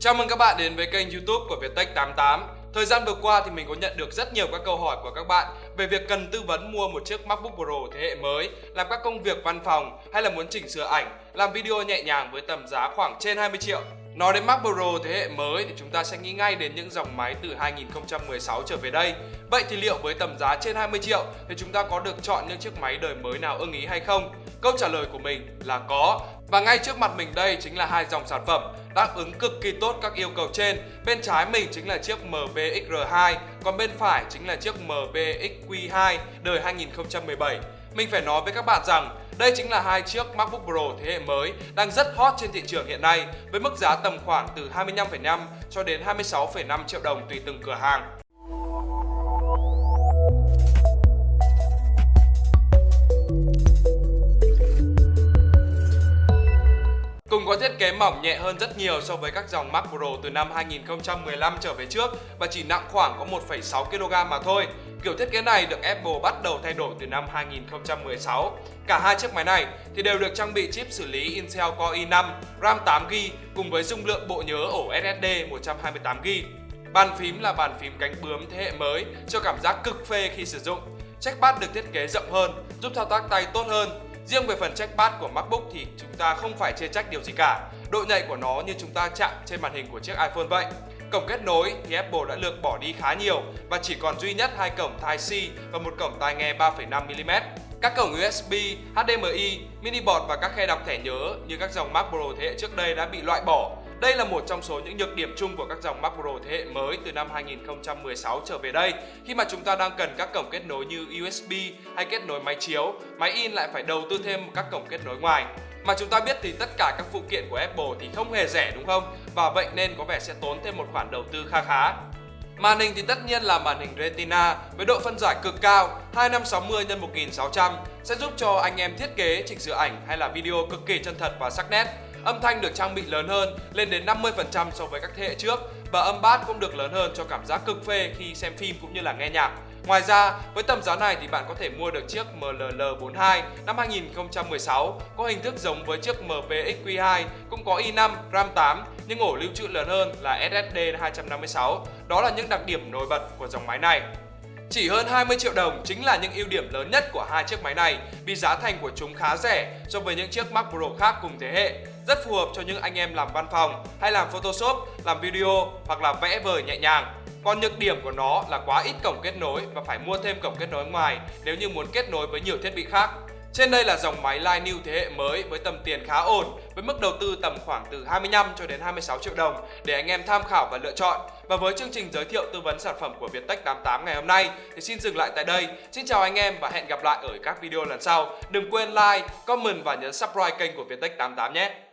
Chào mừng các bạn đến với kênh youtube của Viettech 88 Thời gian vừa qua thì mình có nhận được rất nhiều các câu hỏi của các bạn về việc cần tư vấn mua một chiếc MacBook Pro thế hệ mới, làm các công việc văn phòng hay là muốn chỉnh sửa ảnh, làm video nhẹ nhàng với tầm giá khoảng trên 20 triệu. Nói đến MacBook Pro thế hệ mới thì chúng ta sẽ nghĩ ngay đến những dòng máy từ 2016 trở về đây. Vậy thì liệu với tầm giá trên 20 triệu thì chúng ta có được chọn những chiếc máy đời mới nào ưng ý hay không? Câu trả lời của mình là có. Và ngay trước mặt mình đây chính là hai dòng sản phẩm đáp ứng cực kỳ tốt các yêu cầu trên. Bên trái mình chính là chiếc MBXR2, còn bên phải chính là chiếc MBXQ2 đời 2017. Mình phải nói với các bạn rằng đây chính là hai chiếc MacBook Pro thế hệ mới đang rất hot trên thị trường hiện nay với mức giá tầm khoảng từ 25,5 cho đến 26,5 triệu đồng tùy từng cửa hàng. Thiết kế mỏng nhẹ hơn rất nhiều so với các dòng Mac Pro từ năm 2015 trở về trước và chỉ nặng khoảng có 1,6 kg mà thôi. Kiểu thiết kế này được Apple bắt đầu thay đổi từ năm 2016. Cả hai chiếc máy này thì đều được trang bị chip xử lý Intel Core i5, RAM 8GB cùng với dung lượng bộ nhớ ổ SSD 128GB. Bàn phím là bàn phím cánh bướm thế hệ mới cho cảm giác cực phê khi sử dụng. Trackpad được thiết kế rộng hơn, giúp thao tác tay tốt hơn Riêng về phần trackpad của MacBook thì chúng ta không phải chê trách điều gì cả. Độ nhạy của nó như chúng ta chạm trên màn hình của chiếc iPhone vậy. Cổng kết nối thì Apple đã lược bỏ đi khá nhiều và chỉ còn duy nhất hai cổng Type-C và một cổng tai nghe 3,5mm. Các cổng USB, HDMI, mini board và các khe đọc thẻ nhớ như các dòng Mac Pro thế hệ trước đây đã bị loại bỏ đây là một trong số những nhược điểm chung của các dòng Mac Pro thế hệ mới từ năm 2016 trở về đây khi mà chúng ta đang cần các cổng kết nối như USB hay kết nối máy chiếu, máy in lại phải đầu tư thêm các cổng kết nối ngoài. Mà chúng ta biết thì tất cả các phụ kiện của Apple thì không hề rẻ đúng không? Và vậy nên có vẻ sẽ tốn thêm một khoản đầu tư kha khá. Màn hình thì tất nhiên là màn hình Retina với độ phân giải cực cao 2560 x 1600 sẽ giúp cho anh em thiết kế, chỉnh sửa ảnh hay là video cực kỳ chân thật và sắc nét. Âm thanh được trang bị lớn hơn, lên đến 50% so với các thế hệ trước và âm bass cũng được lớn hơn cho cảm giác cực phê khi xem phim cũng như là nghe nhạc. Ngoài ra, với tầm giá này thì bạn có thể mua được chiếc MLL42 năm 2016 có hình thức giống với chiếc MPXQ2 cũng có i5, RAM 8 nhưng ổ lưu trữ lớn hơn là SSD 256. Đó là những đặc điểm nổi bật của dòng máy này. Chỉ hơn 20 triệu đồng chính là những ưu điểm lớn nhất của hai chiếc máy này vì giá thành của chúng khá rẻ so với những chiếc Mac Pro khác cùng thế hệ. Rất phù hợp cho những anh em làm văn phòng hay làm Photoshop, làm video hoặc là vẽ vời nhẹ nhàng. Còn nhược điểm của nó là quá ít cổng kết nối và phải mua thêm cổng kết nối ngoài nếu như muốn kết nối với nhiều thiết bị khác. Trên đây là dòng máy Line New thế hệ mới với tầm tiền khá ổn với mức đầu tư tầm khoảng từ 25 cho đến 26 triệu đồng để anh em tham khảo và lựa chọn. Và với chương trình giới thiệu tư vấn sản phẩm của Viettech 88 ngày hôm nay thì xin dừng lại tại đây. Xin chào anh em và hẹn gặp lại ở các video lần sau. Đừng quên like, comment và nhấn subscribe kênh của Viettech 88 nhé.